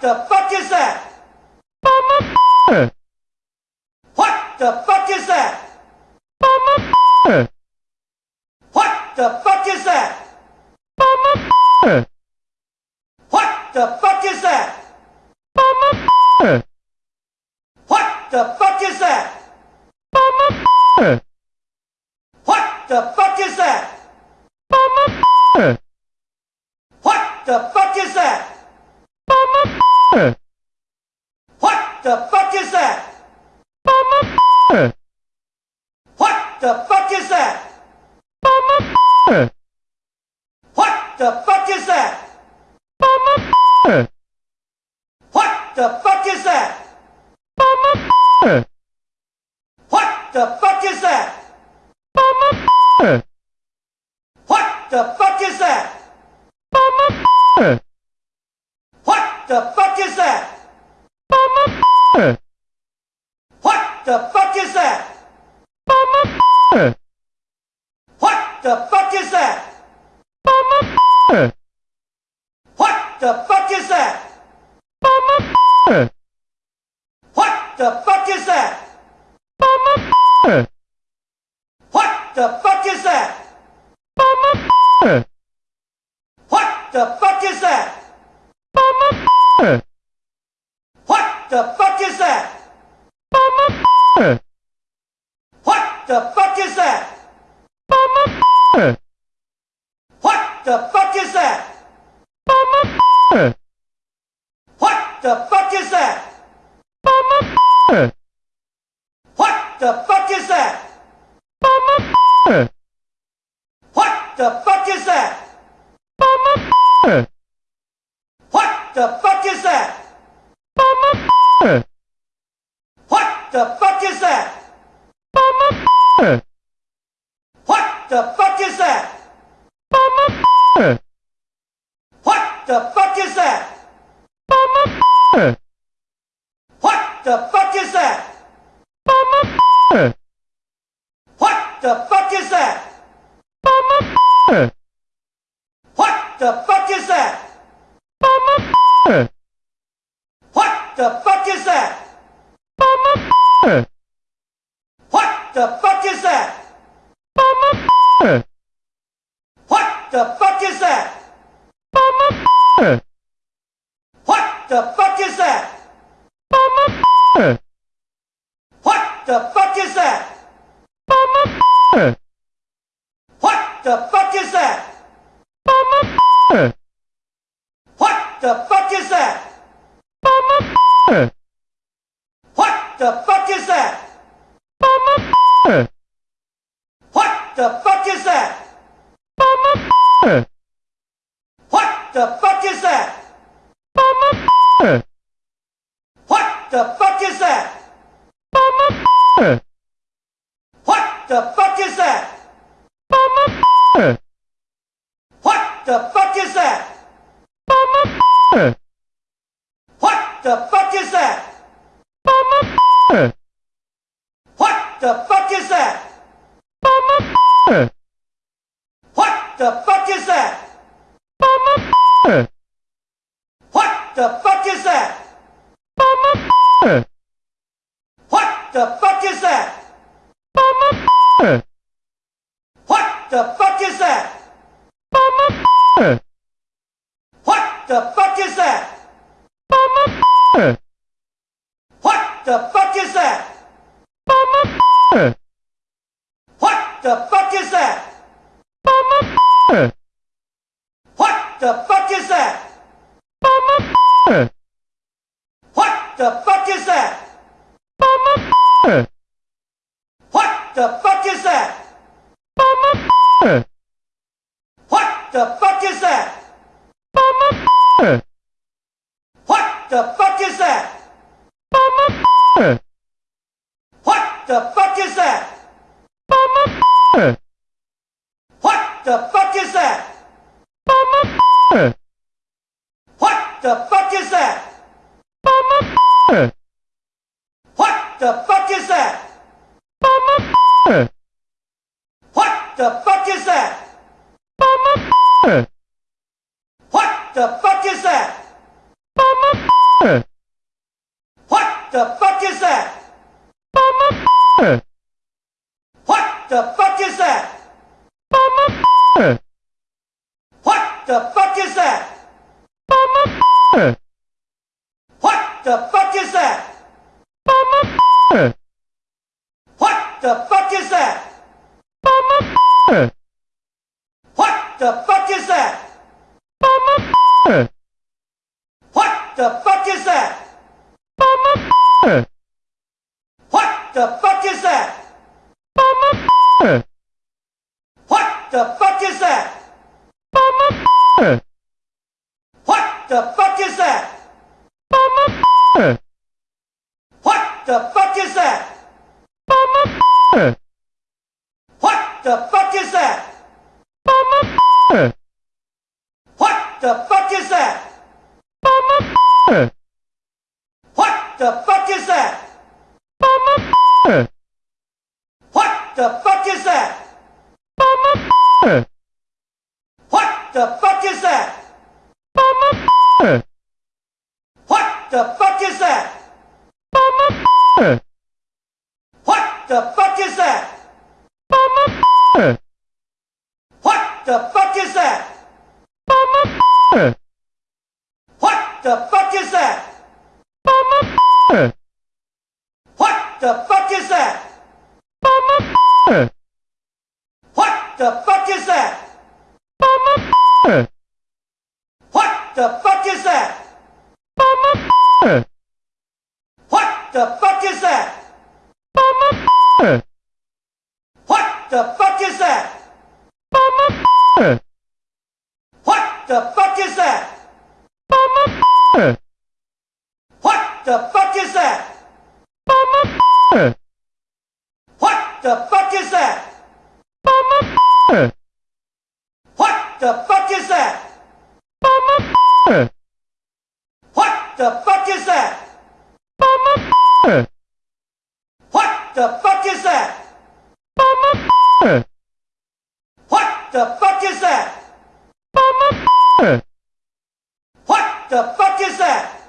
the fuck is that? What the fuck is that? What the fuck is that? What the fuck is that? What the fuck is that? What the fuck is that? What the fuck is that? What the fuck is that? What the fuck is that? What the fuck is that? What the fuck is that? What the fuck is that? What the fuck is that? What the fuck is that? What the fuck is that? What the fuck is that? What the fuck is that? What the fuck is that? What the fuck is that? What the fuck is that? What the fuck is that? What the fuck is that? What the fuck is that? What the fuck is that? What the fuck is that? What the fuck is that? What the fuck is that? What the fuck is that? What the fuck is that? What the fuck is that? What the fuck is that? What the fuck is that? What the fuck is that? What the fuck is that? What the fuck is that? What the fuck is that? What the fuck is that? What the fuck is that? What the fuck is that? What the fuck is that? What the fuck is that? What the fuck is that? What the fuck is that? What the fuck is that? What the fuck is that? What the fuck is that? What the fuck is that? What the fuck is that? What the fuck is that? What the fuck is that? What the fuck is that? What the fuck is that? What the fuck is that? What the fuck is that? What the fuck is that? What the fuck is that? What the fuck is that? What the fuck is that? What the fuck is that? What the fuck is that? What the fuck is that? What the fuck is that? What the fuck is that? What the fuck is that? What the fuck is that? What the fuck is that? What the fuck is that? What the fuck is that? What the fuck is that? What the fuck is that? What the fuck is that? What the fuck is that? What the fuck is that? What the fuck is that? What the fuck is that? What the fuck is that? What the fuck is that? What the fuck is that? What the fuck is that? The fuck is that? What the fuck is that? What the fuck is that? What the fuck is that? What the fuck is that? What the fuck is that? What the fuck is that? What the fuck is that? What the fuck is that? What the fuck is that? What the fuck is that? What the fuck is that? What the fuck is that? What the fuck is that? What the fuck is that? What the fuck is that? What the fuck is that? What the fuck is that? What the fuck is that? What the fuck is that?